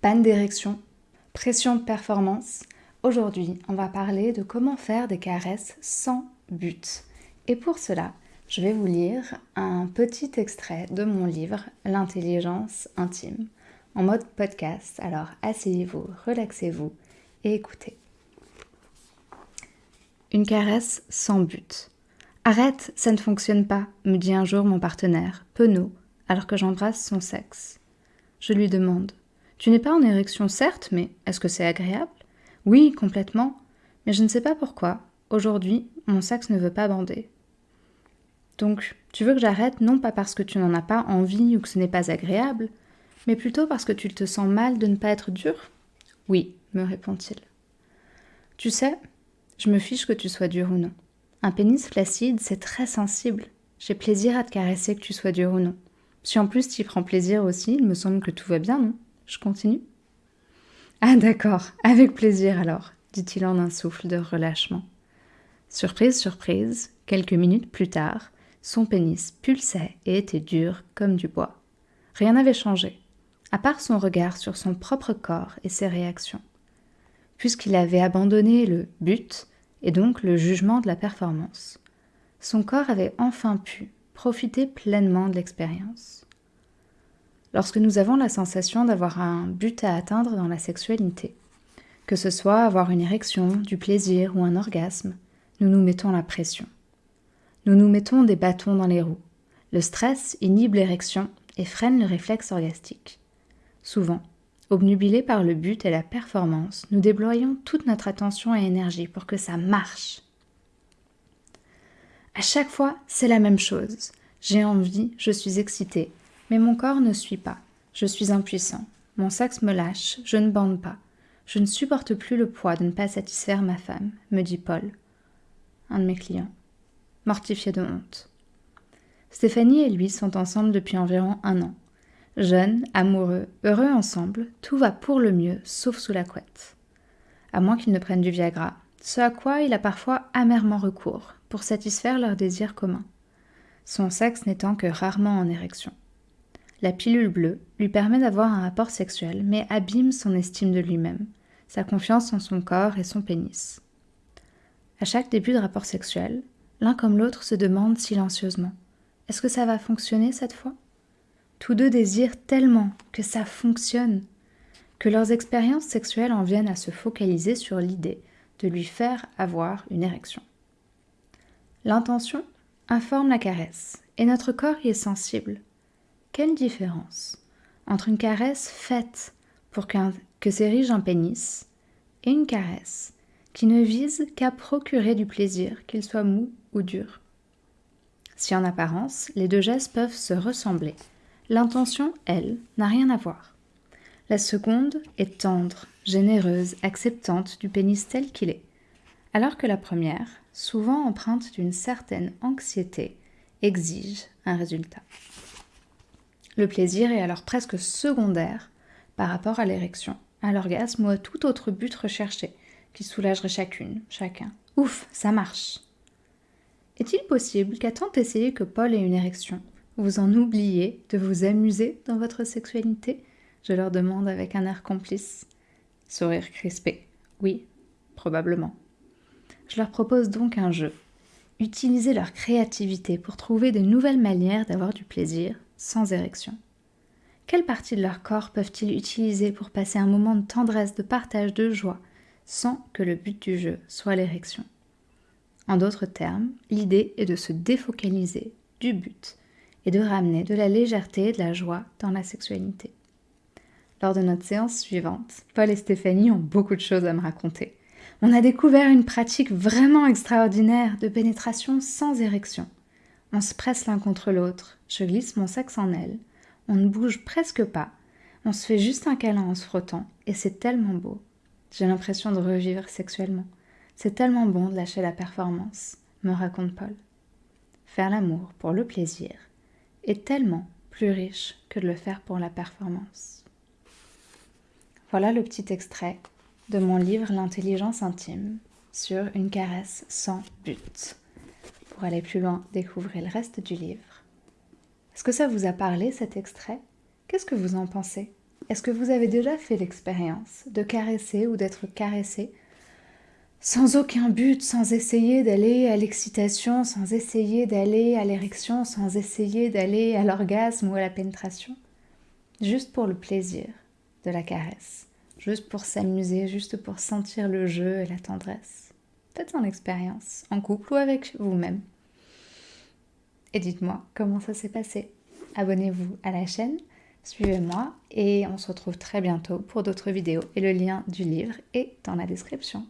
panne d'érection, pression de performance. Aujourd'hui, on va parler de comment faire des caresses sans but. Et pour cela, je vais vous lire un petit extrait de mon livre L'intelligence intime en mode podcast. Alors asseyez-vous, relaxez-vous et écoutez. Une caresse sans but. Arrête, ça ne fonctionne pas, me dit un jour mon partenaire, penaud, alors que j'embrasse son sexe. Je lui demande Tu n'es pas en érection, certes, mais est-ce que c'est agréable? Oui, complètement, mais je ne sais pas pourquoi. Aujourd'hui, mon sexe ne veut pas bander. Donc, tu veux que j'arrête non pas parce que tu n'en as pas envie ou que ce n'est pas agréable, mais plutôt parce que tu te sens mal de ne pas être dur Oui, me répond-il. Tu sais, je me fiche que tu sois dur ou non. Un pénis flaccide, c'est très sensible. J'ai plaisir à te caresser que tu sois dur ou non. Si en plus tu y prends plaisir aussi, il me semble que tout va bien, non? Je continue Ah d'accord, avec plaisir alors, dit-il en un souffle de relâchement. Surprise, surprise, quelques minutes plus tard, son pénis pulsait et était dur comme du bois. Rien n'avait changé à part son regard sur son propre corps et ses réactions. Puisqu'il avait abandonné le but et donc le jugement de la performance, son corps avait enfin pu profiter pleinement de l'expérience. Lorsque nous avons la sensation d'avoir un but à atteindre dans la sexualité, que ce soit avoir une érection, du plaisir ou un orgasme, nous nous mettons la pression. Nous nous mettons des bâtons dans les roues. Le stress inhibe l'érection et freine le réflexe orgastique. Souvent, obnubilés par le but et la performance, nous déployons toute notre attention et énergie pour que ça marche. À chaque fois, c'est la même chose. J'ai envie, je suis excitée, mais mon corps ne suit pas. Je suis impuissant. Mon sexe me lâche, je ne bande pas. Je ne supporte plus le poids de ne pas satisfaire ma femme, me dit Paul, un de mes clients, mortifié de honte. Stéphanie et lui sont ensemble depuis environ un an. Jeunes, amoureux, heureux ensemble, tout va pour le mieux, sauf sous la couette. À moins qu'ils ne prennent du Viagra, ce à quoi il a parfois amèrement recours, pour satisfaire leurs désirs communs. Son sexe n'étant que rarement en érection. La pilule bleue lui permet d'avoir un rapport sexuel, mais abîme son estime de lui-même, sa confiance en son corps et son pénis. À chaque début de rapport sexuel, l'un comme l'autre se demande silencieusement Est-ce que ça va fonctionner cette fois? Tous deux désirent tellement que ça fonctionne, que leurs expériences sexuelles en viennent à se focaliser sur l'idée de lui faire avoir une érection. L'intention informe la caresse, et notre corps y est sensible. Quelle différence entre une caresse faite pour que s'érige un pénis et une caresse qui ne vise qu'à procurer du plaisir, qu'il soit mou ou dur? Si en apparence les deux gestes peuvent se ressembler, L'intention, elle, n'a rien à voir. La seconde est tendre, généreuse, acceptante du pénis tel qu'il est, alors que la première, souvent empreinte d'une certaine anxiété, exige un résultat. Le plaisir est alors presque secondaire par rapport à l'érection, à l'orgasme ou à tout autre but recherché qui soulagerait chacune, chacun. Ouf, ça marche. Est-il possible qu'à tant essayer que Paul ait une érection, vous en oubliez de vous amuser dans votre sexualité? Je leur demande avec un air complice. Sourire crispé. Oui, probablement. Je leur propose donc un jeu. Utiliser leur créativité pour trouver de nouvelles manières d'avoir du plaisir sans érection. Quelle partie de leur corps peuvent-ils utiliser pour passer un moment de tendresse, de partage, de joie, sans que le but du jeu soit l'érection? En d'autres termes, l'idée est de se défocaliser du but et de ramener de la légèreté et de la joie dans la sexualité. Lors de notre séance suivante, Paul et Stéphanie ont beaucoup de choses à me raconter. On a découvert une pratique vraiment extraordinaire de pénétration sans érection. On se presse l'un contre l'autre, je glisse mon sexe en elle, on ne bouge presque pas, on se fait juste un câlin en se frottant, et c'est tellement beau. J'ai l'impression de revivre sexuellement. C'est tellement bon de lâcher la performance, me raconte Paul. Faire l'amour pour le plaisir, est tellement plus riche que de le faire pour la performance. Voilà le petit extrait de mon livre L'intelligence intime sur une caresse sans but. Pour aller plus loin, découvrez le reste du livre. Est-ce que ça vous a parlé cet extrait? Qu'est-ce que vous en pensez? Est-ce que vous avez déjà fait l'expérience de caresser ou d'être caressé? Sans aucun but, sans essayer d'aller à l'excitation, sans essayer d'aller à l'érection, sans essayer d'aller à l'orgasme ou à la pénétration? Juste pour le plaisir de la caresse, juste pour s'amuser, juste pour sentir le jeu et la tendresse. Faites en expérience, en couple ou avec vous-même. Et dites-moi comment ça s'est passé. Abonnez-vous à la chaîne, suivez-moi et on se retrouve très bientôt pour d'autres vidéos. Et le lien du livre est dans la description.